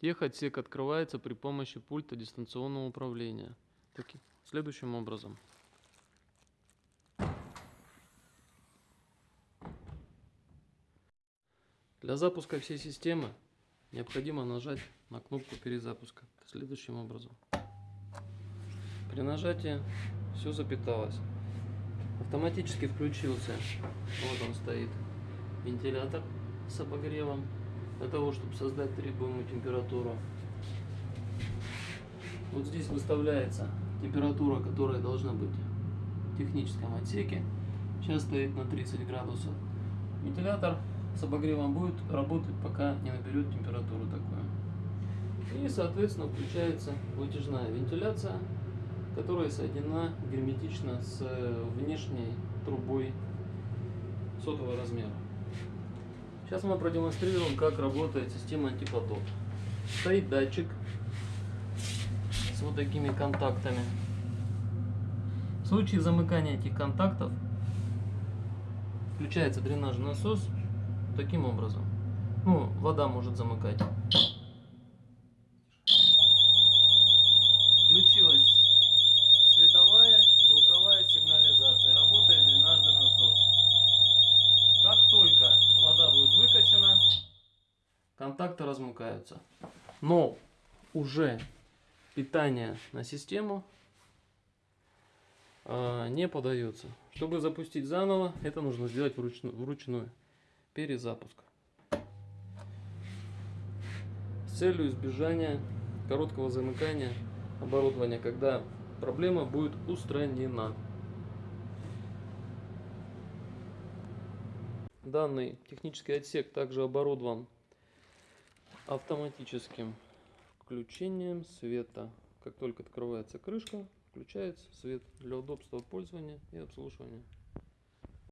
Техотсек открывается при помощи пульта дистанционного управления. Таки, следующим образом. Для запуска всей системы необходимо нажать на кнопку перезапуска следующим образом. При нажатии все запиталось. Автоматически включился, вот он стоит, вентилятор с обогревом для того, чтобы создать требуемую температуру. Вот здесь выставляется температура, которая должна быть в техническом отсеке. Сейчас стоит на 30 градусов. Вентилятор с обогревом будет работать, пока не наберет температуру такую. И, соответственно, включается вытяжная вентиляция, которая соединена герметично с внешней трубой сотого размера. Сейчас мы продемонстрируем, как работает система антипотоп. Стоит датчик с вот такими контактами. В случае замыкания этих контактов включается дренажный насос таким образом. Ну, вода может замыкать. Включилась световая и звуковая сигнализация. Работает дренажный насос. Как только вода будет выкачана, контакты размыкаются. Но уже питание на систему э, не подается. Чтобы запустить заново, это нужно сделать вручную. вручную перезапуск. С целью избежания короткого замыкания оборудования, когда проблема будет устранена. Данный технический отсек также оборудован автоматическим включением света. Как только открывается крышка, включается свет для удобства пользования и обслуживания.